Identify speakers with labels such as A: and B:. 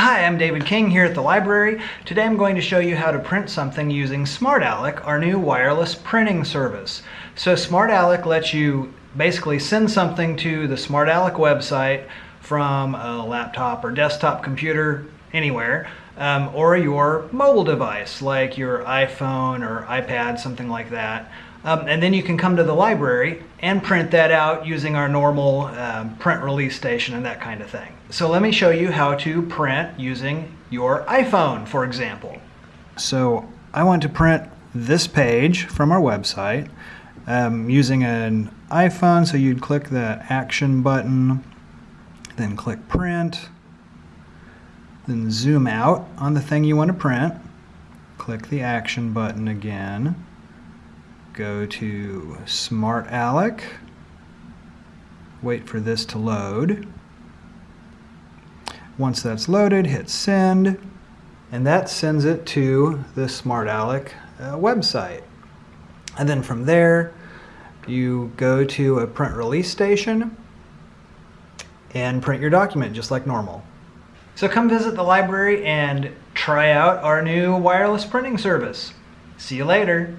A: Hi, I'm David King here at the library. Today I'm going to show you how to print something using SmartAlec, our new wireless printing service. So SmartAlec lets you basically send something to the SmartAlec website from a laptop or desktop computer anywhere um, or your mobile device like your iPhone or iPad, something like that. Um, and then you can come to the library and print that out using our normal um, print release station and that kind of thing. So let me show you how to print using your iPhone, for example. So I want to print this page from our website um, using an iPhone. So you'd click the action button, then click print, then zoom out on the thing you want to print, click the action button again, go to Smart Alec. wait for this to load. Once that's loaded, hit send, and that sends it to the SmartAlec uh, website. And then from there, you go to a print release station and print your document just like normal. So come visit the library and try out our new wireless printing service. See you later.